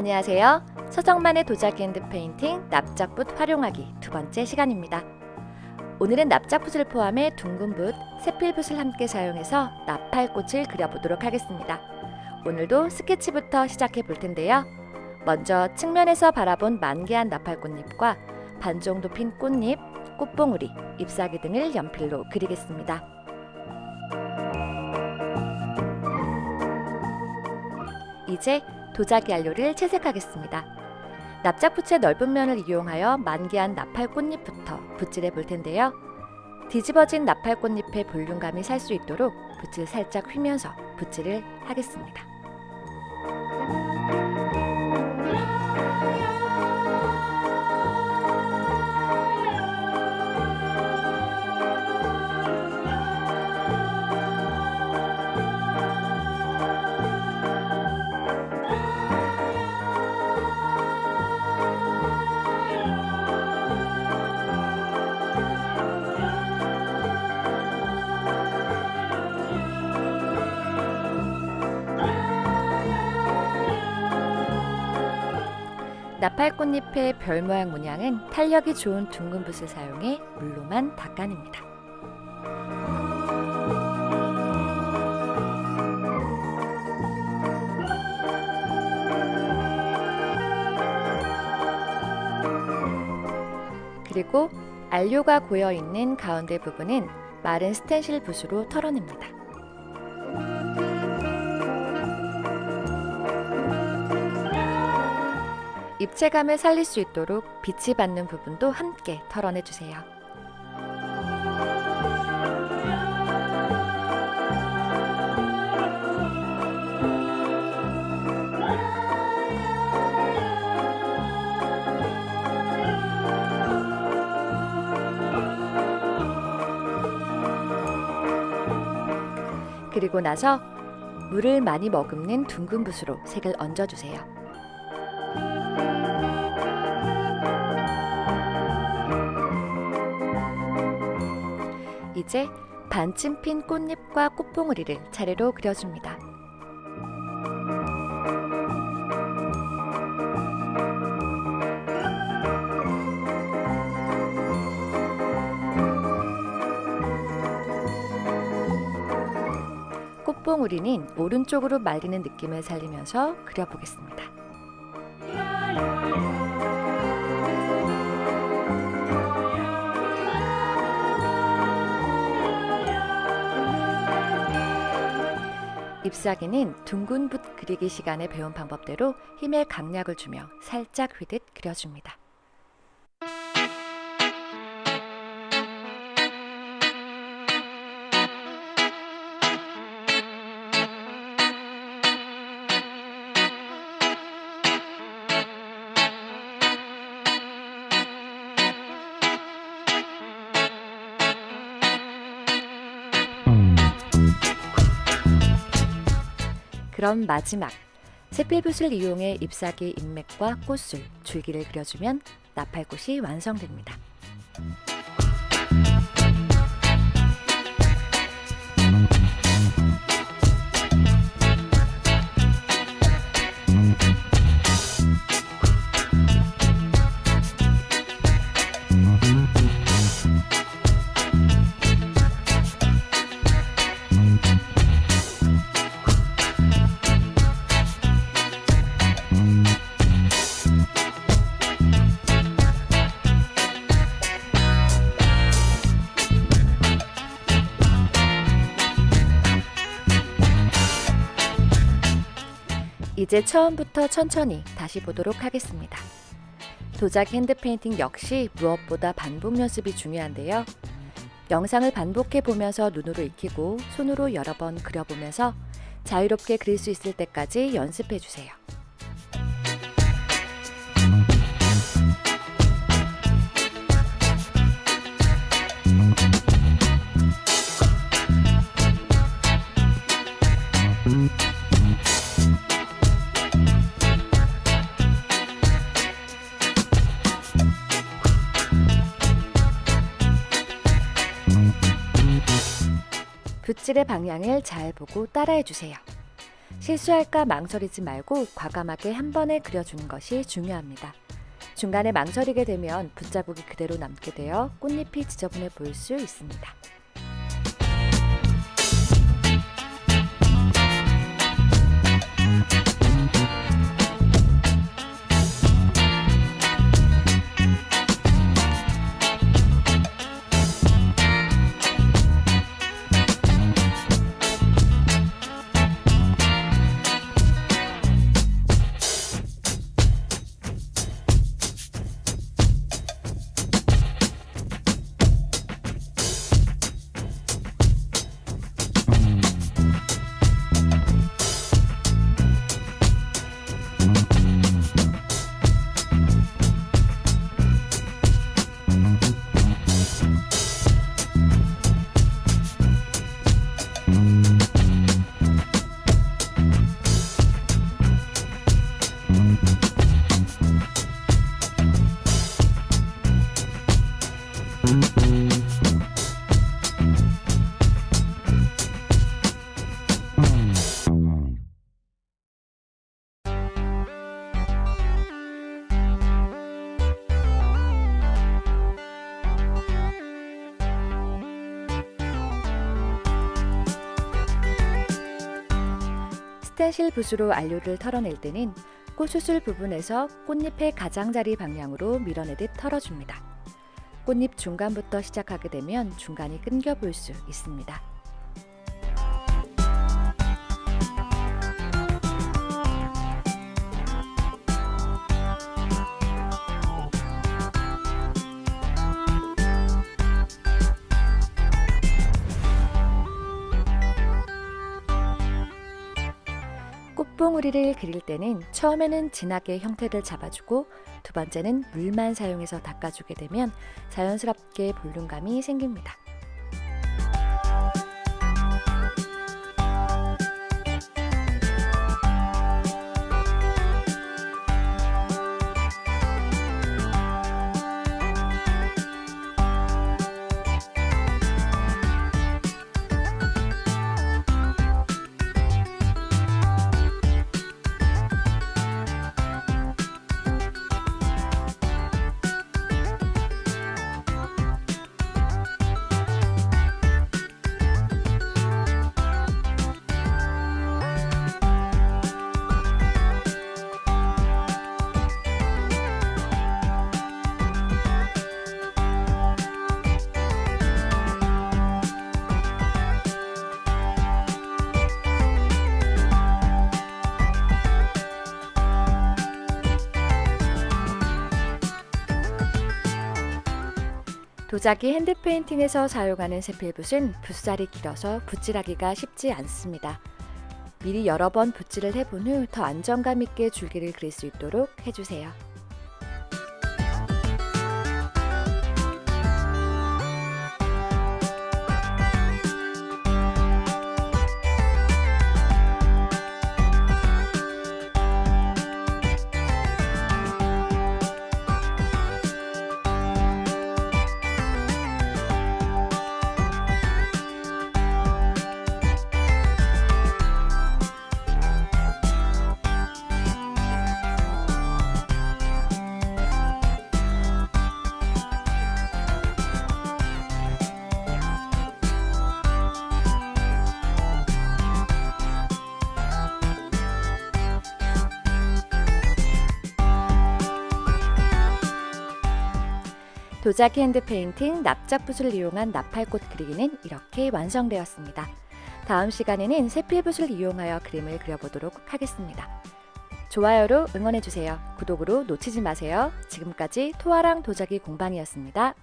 안녕하세요. 서정만의 도자기 핸드 페인팅 납작붓 활용하기 두 번째 시간입니다. 오늘은 납작붓을 포함해 둥근 붓, 세필붓을 함께 사용해서 나팔꽃을 그려보도록 하겠습니다. 오늘도 스케치부터 시작해 볼 텐데요. 먼저 측면에서 바라본 만개한 나팔꽃잎과 반 정도 핀 꽃잎, 꽃봉우리, 잎사귀 등을 연필로 그리겠습니다. 이제 도자기 안료를 채색하겠습니다. 납작붓의 넓은 면을 이용하여 만개한 나팔 꽃잎부터 붓질해 볼 텐데요. 뒤집어진 나팔 꽃잎의 볼륨감이 살 수 있도록 붓을 살짝 휘면서 붓질을 하겠습니다. 나팔꽃잎의 별 모양 문양은 탄력이 좋은 둥근 붓을 사용해 물로만 닦아냅니다. 그리고 안료가 고여 있는 가운데 부분은 마른 스텐실 붓으로 털어냅니다. 입체감을 살릴 수 있도록 빛이 받는 부분도 함께 털어내 주세요. 그리고 나서 물을 많이 머금는 둥근 붓으로 색을 얹어주세요. 이제 반쯤 핀 꽃잎과 꽃봉오리를 차례로 그려줍니다. 꽃봉오리는 오른쪽으로 말리는 느낌을 살리면서 그려보겠습니다. 잎사귀는 둥근 붓 그리기 시간에 배운 방법대로 힘의 강약을 주며 살짝 휘듯 그려줍니다. 그럼 마지막 세필붓을 이용해 잎사귀 잎맥과 꽃술, 줄기를 그려주면 나팔꽃이 완성됩니다. 이제 처음부터 천천히 다시 보도록 하겠습니다. 도자기 핸드페인팅 역시 무엇보다 반복 연습이 중요한데요. 영상을 반복해 보면서 눈으로 익히고 손으로 여러 번 그려보면서 자유롭게 그릴 수 있을 때까지 연습해 주세요. 붓질의 방향을 잘 보고 따라해 주세요. 실수할까 망설이지 말고 과감하게 한 번에 그려주는 것이 중요합니다. 중간에 망설이게 되면 붓자국이 그대로 남게 되어 꽃잎이 지저분해 보일 수 있습니다. 스텐실 붓으로 안료를 털어낼 때는 꽃수술 부분에서 꽃잎의 가장자리 방향으로 밀어내듯 털어줍니다. 꽃잎 중간부터 시작하게 되면 중간이 끊겨 보일 수 있습니다. 꽃봉우리를 그릴 때는 처음에는 진하게 형태를 잡아주고 두 번째는 물만 사용해서 닦아주게 되면 자연스럽게 볼륨감이 생깁니다. 도자기 핸드페인팅에서 사용하는 세필붓은 붓살이 길어서 붓질하기가 쉽지 않습니다. 미리 여러 번 붓질을 해본 후 더 안정감 있게 줄기를 그릴 수 있도록 해주세요. 도자기 핸드 페인팅 납작 붓을 이용한 나팔꽃 그리기는 이렇게 완성되었습니다. 다음 시간에는 세필붓을 이용하여 그림을 그려보도록 하겠습니다. 좋아요로 응원해주세요. 구독으로 놓치지 마세요. 지금까지 토아랑 도자기 공방이었습니다.